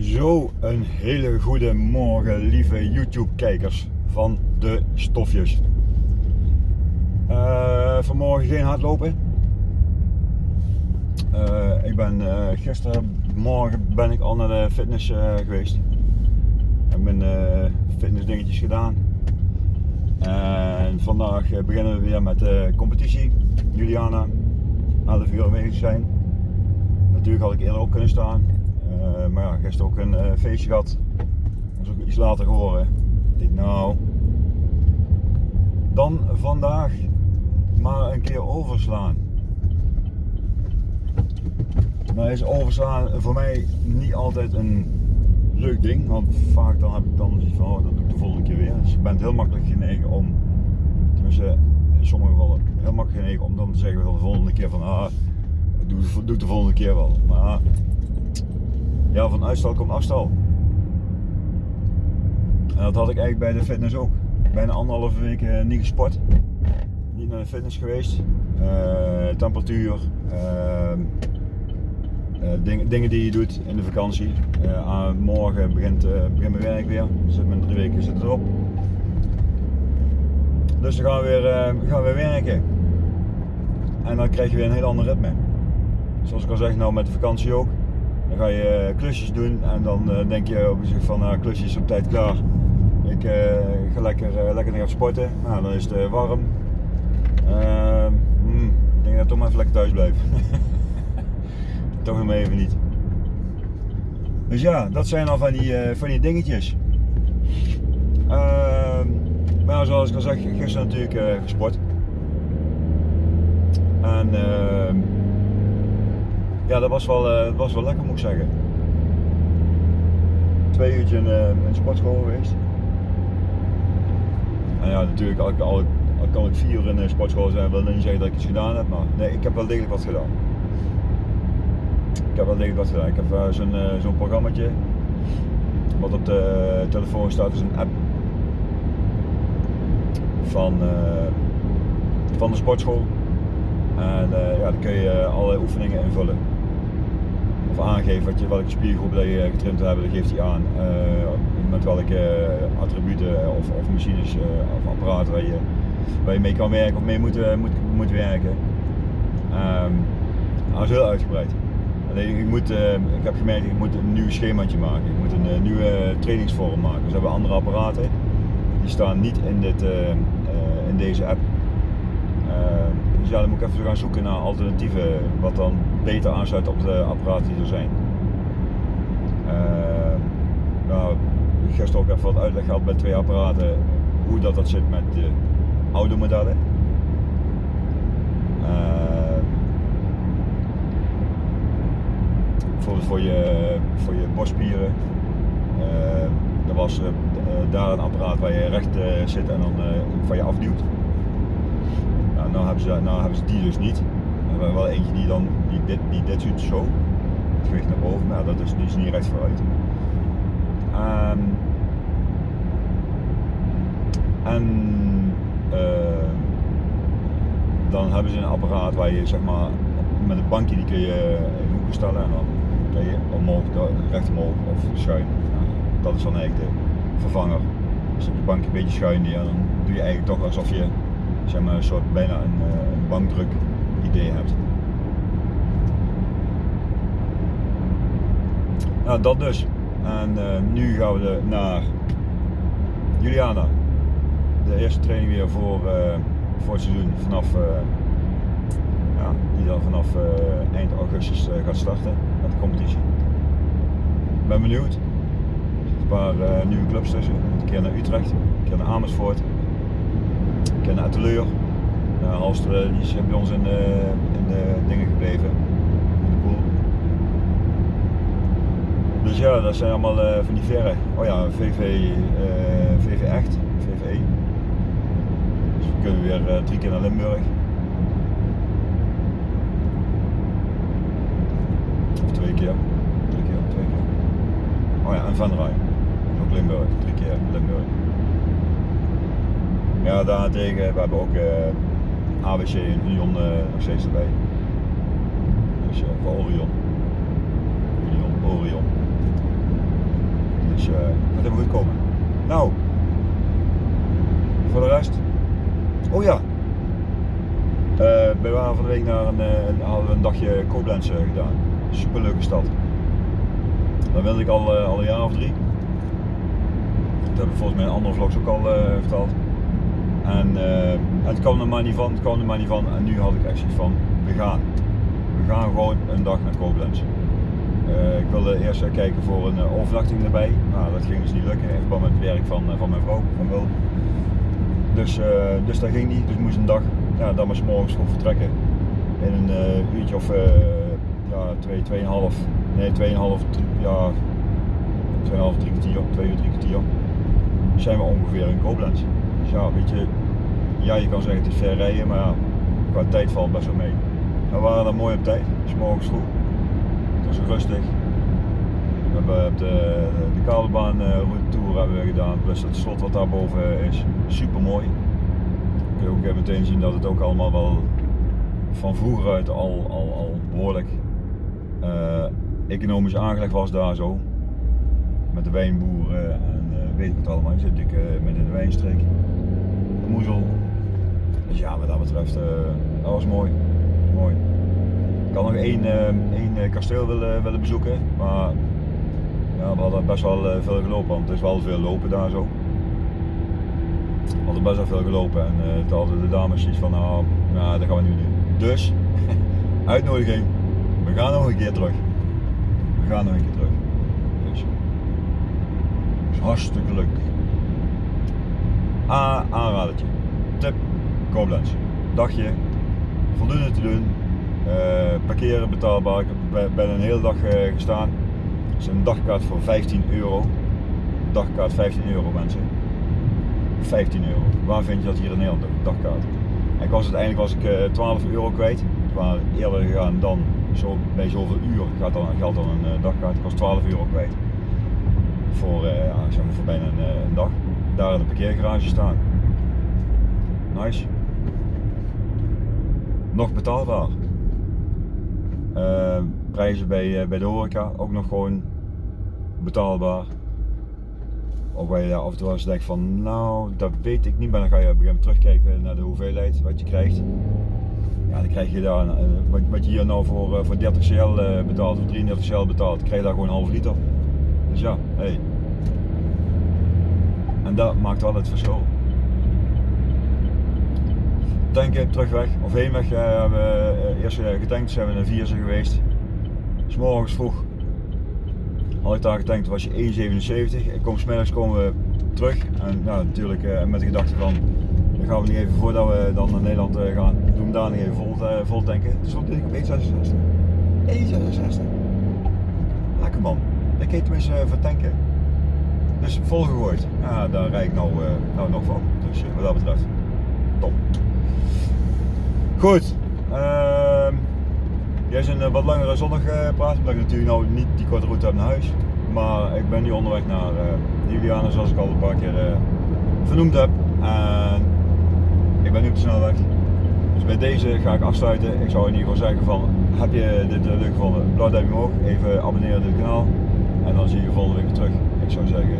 Zo, een hele goede morgen, lieve YouTube-kijkers van de stofjes. Uh, vanmorgen geen hardlopen. Uh, ik ben uh, gistermorgen ben ik al naar de fitness geweest. Ik heb mijn fitnessdingetjes gedaan. En vandaag beginnen we weer met de competitie. Juliana, 11 uur aanwezig zijn. Natuurlijk had ik eerder op kunnen staan. Uh, maar ja, gisteren ook een uh, feestje gehad. Dat is ook iets later geworden. Ik denk nou, dan vandaag maar een keer overslaan. Nou is overslaan voor mij niet altijd een leuk ding, want vaak dan heb ik dan zoiets van, oh, dat doe ik de volgende keer weer. Dus je bent heel makkelijk genegen om, tenminste in sommige gevallen, heel makkelijk genegen om dan te zeggen van de volgende keer van, ah, doe, doe de volgende keer wel. Maar ja, van uitstel komt afstel. En dat had ik eigenlijk bij de fitness ook. Bijna anderhalve week eh, niet gesport. Niet naar de fitness geweest. Uh, temperatuur. Uh, dingen, dingen die je doet in de vakantie. morgen begint, begint mijn werk weer. Zit mijn drie weken zit erop. Dus dan gaan we weer, gaan we weer werken. En dan krijg je weer een heel ander ritme. Zoals ik al zeg, nou met de vakantie ook. Dan ga je eh, klusjes doen en dan eh, denk je op zich van nou, klusjes op tijd klaar. Ik uh, ga lekker, lekker gaan sporten. Nou, dan is het warm. Ehm, hmm, ik denk dat ik toch maar even lekker thuis blijf. toch maar even niet. Dus ja, dat zijn al van die, van die dingetjes. Ehm, maar zoals ik al zeg, gisteren natuurlijk gesport. En ja, dat was wel, uh, was wel lekker moet ik zeggen. Twee uurtje in, uh, in sportschool geweest. En ja, natuurlijk, al, al, al kan ik vier uur in de sportschool zijn, wil niet zeggen dat ik iets gedaan heb, maar nee, ik heb wel degelijk wat gedaan. Ik heb wel degelijk wat gedaan. Ik heb uh, zo'n uh, wat op de telefoon staat, is een app van, van de sportschool. En ja, dan kun je allerlei oefeningen invullen of aangeven wat je, welke spiergroep dat je getrimd hebt, dan geeft hij aan uh, met welke attributen of, of machines of apparaten waar je, waar je mee kan werken of mee moet, moet, moet werken. Um, dat is heel uitgebreid. Alleen, ik, moet, ik heb gemerkt, ik moet een nieuw schemaatje maken. Ik moet een nieuwe trainingsvorm maken. Dus we hebben andere apparaten. Die staan niet in, dit, in deze app. Dus ja, dan moet ik even gaan zoeken naar alternatieven wat dan beter aansluit op de apparaten die er zijn. Uh, nou, gisteren ook even wat uitleg gehad bij twee apparaten hoe dat, dat zit met de oude modellen. Uh, bijvoorbeeld voor je, voor je borstspieren. Uh, er was daar een apparaat waar je recht zit en dan van je afduwt. Nou, nou, hebben ze, nou hebben ze die dus niet. We hebben wel eentje die dan die dit, die dit doet zo. Het gewicht naar boven, maar dat is, dus niet recht vooruit. Um, en uh, dan hebben ze een apparaat waar je zeg maar met een bankje die kun je in hoeken stellen en dan kun je omhoog, recht omhoog of schuin. dat is dan eigenlijk de vervanger. Dus op je bankje een beetje schuin die en dan doe je eigenlijk toch alsof je zeg maar, een soort bijna een, eh, een bankdruk idee hebt. Nou, dat dus. En uh, nu gaan we naar Juliana. De eerste training weer voor, uh, voor het seizoen vanaf, ja, die dan vanaf eind augustus gaat starten met de competitie. Ben benieuwd. Een paar nieuwe clubs tussen. Een keer naar Utrecht, een keer naar Amersfoort en naar Atelier. Uh, Halster die is bij ons in de, de dingen gebleven, in de pool. Dus ja, dat zijn allemaal van die verre. Oh ja, VV, VV echt, VVE. Dus we kunnen weer drie keer naar Limburg. Of twee keer. Drie keer, twee keer. Oh ja, en Van Rij. Ook Limburg, drie keer Limburg. Ja, daarentegen, we hebben ook uh, ABC en Union uh, nog steeds erbij. Dus uh, voor Orion. Union, Orion. helemaal goed komen. Nou, voor de rest. Oh ja. Uh, we waren van de week naar een, hadden we een dagje Koblenz gedaan. Super leuke stad. Dat wilde ik al, al een jaar of drie. Dat heb ik volgens mij in andere vlogs ook al uh, verteld. En uh, het kwam er maar niet van, het kwam er maar niet van. En nu had ik echt zoiets van, we gaan. We gaan gewoon een dag naar Koblenz. Uh, ik wilde eerst kijken voor een overnachting erbij. Nou, dat ging dus niet lukken in verband met het werk van, van mijn vrouw, van Wil. Dus, dus dat ging niet, dus moest een dag, ja, dan maar s morgens vroeg vertrekken. In een uurtje of ja, twee, tweeënhalf, nee, tweeënhalf, ja, tweeënhalf, drie kwartier, twee uur, drie kwartier zijn we ongeveer in Koblenz. Dus ja, weet je, ja, je kan zeggen het is ver rijden, maar ja, qua tijd valt best wel mee. We waren dan mooi op tijd, s morgens vroeg. Het was rustig. We hebben de, de kabelbaan route tour hebben we gedaan, plus het slot wat daarboven is, super mooi. Kun je ook meteen zien dat het ook allemaal wel van vroeger uit al, al, al behoorlijk uh, economisch aangelegd was daar zo. Met de wijnboeren en uh, weet ik het allemaal. Je zit uh, midden in de wijnstreek. Moezel. Dus ja, wat dat betreft, uh, dat was mooi. mooi. Ik had nog één, één kasteel willen, willen bezoeken, maar ja, we hadden best wel veel gelopen, want het is wel veel lopen daar zo. We hadden best wel veel gelopen en toen hadden de dames zoiets van, nou, nou, dat gaan we nu doen. Dus, uitnodiging, we gaan nog een keer terug. We gaan nog een keer terug. Dus, hartstikke leuk. A, aanradertje. Tip, Koblenz. Dagje, voldoende te doen. Uh, parkeren betaalbaar. Ik ben een hele dag uh, gestaan. Het is een dagkaart voor 15 euro. Dagkaart 15 euro mensen. 15 euro. Waar vind je dat hier in Nederland? Dagkaart. En ik was uiteindelijk was ik uh, 12 euro kwijt. We waren eerder gegaan dan zo, bij zoveel uur gaat dan, geldt dan een dagkaart. Ik was 12 euro kwijt voor, voor bijna een, een, dag. Daar in de parkeergarage staan. Nice. Nog betaalbaar. Uh, prijzen bij, uh, bij de horeca ook nog gewoon betaalbaar. Of waar je af en toe eens denkt van, nou, dat weet ik niet, maar dan ga je op een gegeven moment terugkijken naar de hoeveelheid wat je krijgt. Ja, dan krijg je daar, wat, wat je hier nou voor, voor 30 cl betaalt of 33 cl betaalt, krijg je daar gewoon een half liter. Dus ja, hey. En dat maakt wel het verschil. Tanken, terugweg of heenweg hebben we uh, eerst uh, getankt, zijn we naar Vierse geweest. S'morgens vroeg had ik daar getankt, was je 1,77. Ik kom smiddags komen we terug en natuurlijk met de gedachte van dan gaan we niet even voordat we dan naar Nederland gaan, doen we daar niet even vol, vol tanken. Dus stond ik op 1,66. 1,66. Lekker man. Dat keet tenminste voor tanken. Dus volgegooid. Ja, daar rijd ik nou, nou nog van. Dus wat dat betreft, top. Goed. Uh, jij is een uh, wat langere zondag praat, omdat ik natuurlijk nou niet die korte route heb naar huis. Maar ik ben nu onderweg naar Juliana, zoals ik al een paar keer vernoemd heb. En ik ben nu op de snelweg. Dus bij deze ga ik afsluiten. Ik zou in ieder geval zeggen van, heb je dit leuk gevonden? Blauw duimpje omhoog, even abonneren op dit kanaal. En dan zie je je volgende week terug. Ik zou zeggen,